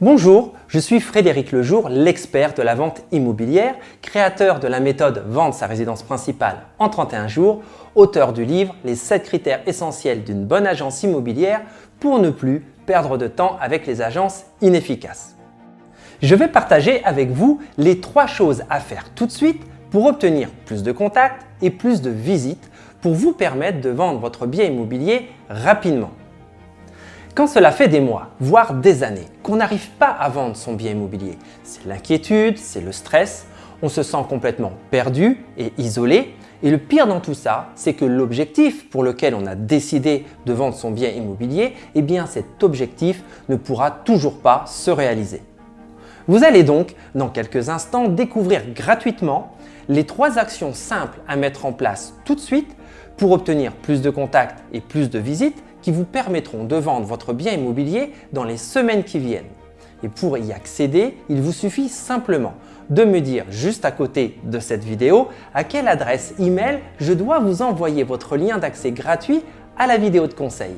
Bonjour, je suis Frédéric Lejour, l'expert de la vente immobilière, créateur de la méthode Vendre sa résidence principale en 31 jours, auteur du livre Les 7 critères essentiels d'une bonne agence immobilière pour ne plus perdre de temps avec les agences inefficaces. Je vais partager avec vous les trois choses à faire tout de suite pour obtenir plus de contacts et plus de visites pour vous permettre de vendre votre bien immobilier rapidement. Quand cela fait des mois, voire des années, qu'on n'arrive pas à vendre son bien immobilier, c'est l'inquiétude, c'est le stress, on se sent complètement perdu et isolé. Et le pire dans tout ça, c'est que l'objectif pour lequel on a décidé de vendre son bien immobilier, eh bien cet objectif ne pourra toujours pas se réaliser. Vous allez donc, dans quelques instants, découvrir gratuitement les trois actions simples à mettre en place tout de suite pour obtenir plus de contacts et plus de visites qui vous permettront de vendre votre bien immobilier dans les semaines qui viennent. Et pour y accéder, il vous suffit simplement de me dire juste à côté de cette vidéo à quelle adresse email je dois vous envoyer votre lien d'accès gratuit à la vidéo de conseil.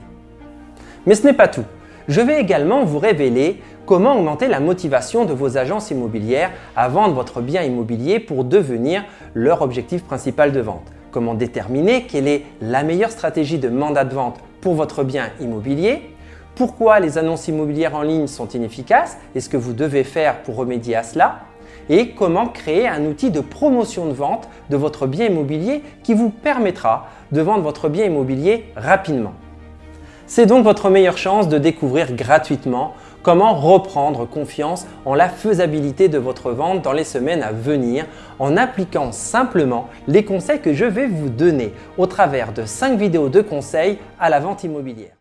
Mais ce n'est pas tout. Je vais également vous révéler comment augmenter la motivation de vos agences immobilières à vendre votre bien immobilier pour devenir leur objectif principal de vente. Comment déterminer quelle est la meilleure stratégie de mandat de vente pour votre bien immobilier, pourquoi les annonces immobilières en ligne sont inefficaces et ce que vous devez faire pour remédier à cela, et comment créer un outil de promotion de vente de votre bien immobilier qui vous permettra de vendre votre bien immobilier rapidement? C'est donc votre meilleure chance de découvrir gratuitement comment reprendre confiance en la faisabilité de votre vente dans les semaines à venir en appliquant simplement les conseils que je vais vous donner au travers de 5 vidéos de conseils à la vente immobilière.